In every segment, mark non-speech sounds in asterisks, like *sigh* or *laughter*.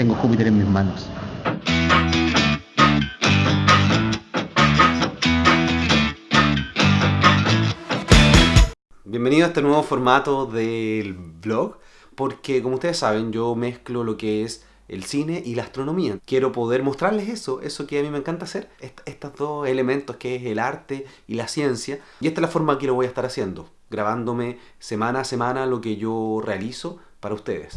tengo Júpiter en mis manos. Bienvenido a este nuevo formato del blog, porque como ustedes saben yo mezclo lo que es el cine y la astronomía. Quiero poder mostrarles eso, eso que a mí me encanta hacer, estos dos elementos que es el arte y la ciencia. Y esta es la forma que lo voy a estar haciendo, grabándome semana a semana lo que yo realizo para ustedes.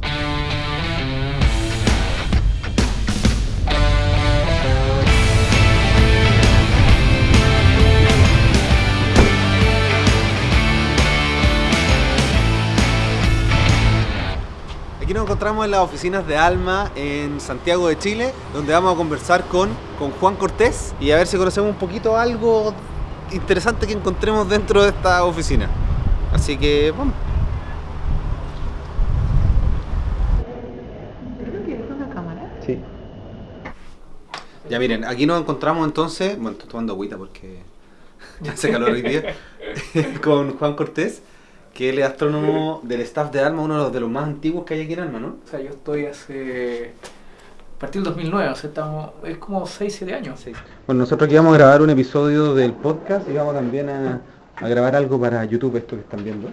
Aquí nos encontramos en las oficinas de Alma en Santiago de Chile, donde vamos a conversar con, con Juan Cortés y a ver si conocemos un poquito algo interesante que encontremos dentro de esta oficina. Así que vamos. Sí. Ya miren, aquí nos encontramos entonces, bueno, estoy tomando agüita porque *laughs* ya hace calor hoy día, *laughs* con Juan Cortés que él es astrónomo del staff de ALMA, uno de los más antiguos que hay aquí en ALMA, ¿no? O sea, yo estoy hace... A partir del 2009, o sea, estamos, es como 6, 7 años. Bueno, nosotros aquí vamos a grabar un episodio del podcast y vamos también a, a grabar algo para YouTube, esto que están viendo.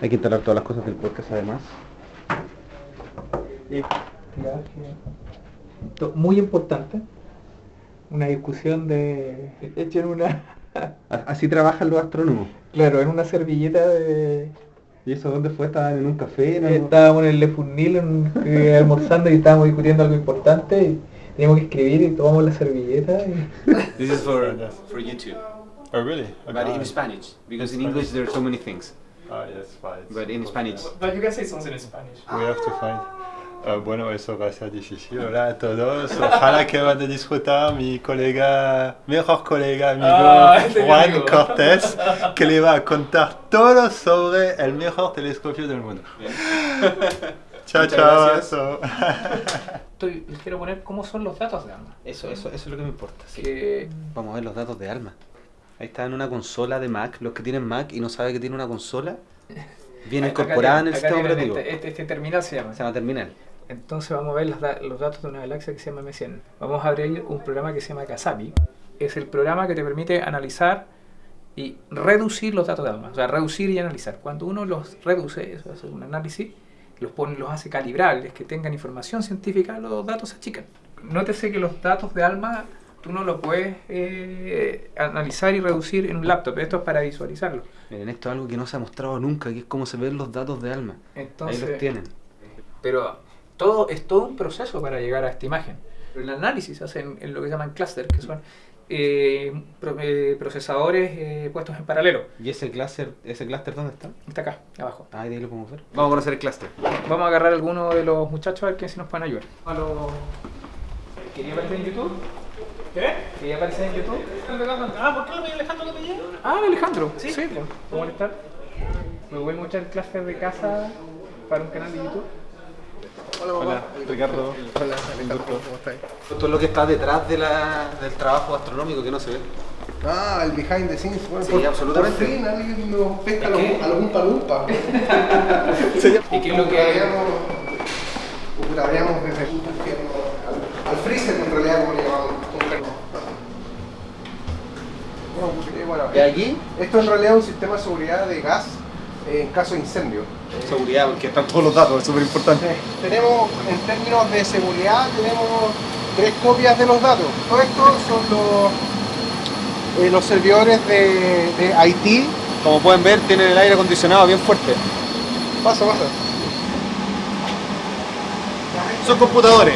Hay que instalar todas las cosas del podcast además. Muy importante, una discusión de... *laughs* Echen una... *laughs* Así trabajan los astrónomos. Claro, en una servilleta de... ¿Y eso dónde fue? ¿Estaban en un café? ¿no? Estábamos en el Le Fournil eh, *laughs* almorzando y estábamos discutiendo algo importante y teníamos que escribir y tomamos la servilleta y... *laughs* This is for, for YouTube. Oh really? But in Spanish, because in English there are so many things. Ah, yes, fine. But in Spanish. But you can say something in Spanish. We have to find. Uh, bueno, eso va a ser difícil. Hola a todos. Ojalá que van a disfrutar mi colega, mejor colega amigo Ah, Juan amigo. Cortés, que le va a contar todo sobre el mejor telescopio del mundo. *laughs* chao, Muchas chao. gracias. eso. *laughs* Estoy, les quiero poner cómo son los datos de ALMA. Eso, eso, eso es lo que me importa. sí. Que Vamos a ver los datos de Alma. Ahí está en una consola de Mac. Los que tienen Mac y no saben que tiene una consola, *laughs* viene incorporada en el sistema operativo. Este, este, este terminal se llama. Se llama Terminal. Entonces vamos a ver los, da- los datos de una galaxia que se llama M100. Vamos a abrir un programa que se llama Kasabi. Es el programa que te permite analizar y reducir los datos de ALMA. O sea, reducir y analizar. Cuando uno los reduce, eso hace un análisis, los pone, los hace calibrables, que tengan información científica, los datos se achican. Nótese que los datos de ALMA tú no los puedes eh, analizar y reducir en un laptop. Esto es para visualizarlo. Miren, esto es algo que no se ha mostrado nunca, que es cómo se ven los datos de Alma. Entonces, Ahí los tienen. Pero todo es todo un proceso para llegar a esta imagen. El análisis se hace en, en lo que llaman cluster, que son eh, pro- eh, procesadores eh, puestos en paralelo. ¿Y ese cluster, ese cluster dónde está? Está acá, abajo. Ah, ahí lo podemos ver. Vamos a conocer el cluster. Vamos a agarrar a alguno de los muchachos a ver quién si nos pueden ayudar. A los... ¿Quería aparecer en YouTube? ¿Qué? ¿Quería aparecer en YouTube? Ah, ¿por qué no me Alejandro que me llama? Ah, Alejandro. Sí, sí. ¿Cómo molestar? Me voy a muchar el cluster de casa para un canal de YouTube. Hola, Ricardo. Hola, ¿cómo estás? Esto es lo que está detrás de la, del trabajo astronómico que no se ve. Ah, el behind the scenes. Bueno, Sí, por, absolutamente. Por fin alguien nos pesca a los Umpa Lumpa. ¿Y qué es lo que Upgradeamos desde el infierno al, al freezer, en realidad, como le llamamos. Bueno, eh, bueno, ¿Y aquí? esto en realidad es un sistema de seguridad de gas eh, en caso de incendio. Seguridad, porque están todos los datos, es súper importante. Eh, tenemos, en términos de seguridad, tenemos tres copias de los datos. Todo esto son los, eh, los servidores de, de IT. Como pueden ver, tienen el aire acondicionado bien fuerte. Pasa, pasa. Son computadores.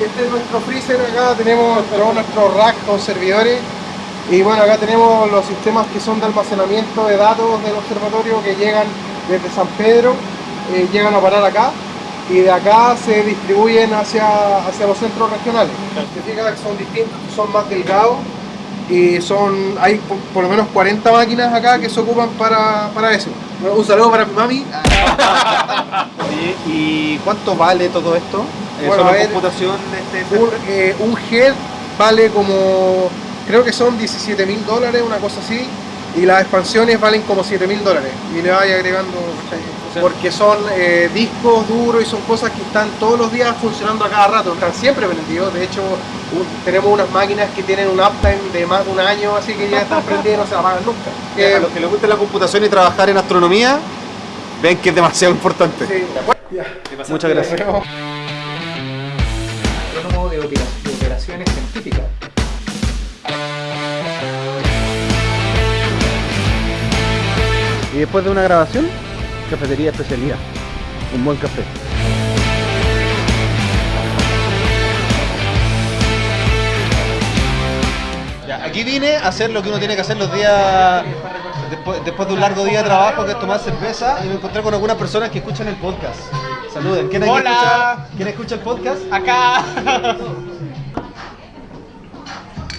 Este es nuestro freezer, acá tenemos nuestro rack con servidores. Y bueno, acá tenemos los sistemas que son de almacenamiento de datos del observatorio que llegan desde San Pedro, eh, llegan a parar acá y de acá se distribuyen hacia, hacia los centros regionales. Significa que son distintos, son más delgados y son hay por, por lo menos 40 máquinas acá que se ocupan para, para eso. Bueno, un saludo para mi mami. *laughs* ¿y cuánto vale todo esto? Eh, Bueno, ¿Solo a ver, computación de este Un, server? eh, un head vale como, creo que son 17 mil dólares, una cosa así, y las expansiones valen como 7 mil dólares. Y le vaya agregando porque son eh, discos duros y son cosas que están todos los días funcionando a cada rato, están siempre prendidos. De hecho, un- tenemos unas máquinas que tienen un uptime de más de un año, así que ya están prendidas y no se apagan nunca. a Eh, los que les gusta la computación y trabajar en astronomía, ven que es demasiado importante. sí. Muchas gracias. Opera- de operaciones científicas. Y después de una grabación, cafetería especialidad. Un buen café. Ya, aquí vine a hacer lo que uno tiene que hacer los días después, después de un largo día de trabajo, que es tomar cerveza, y me encontré con algunas personas que escuchan el podcast. Saluden. ¿Quién aquí Hola. escucha, ¿quién escucha el podcast? Acá.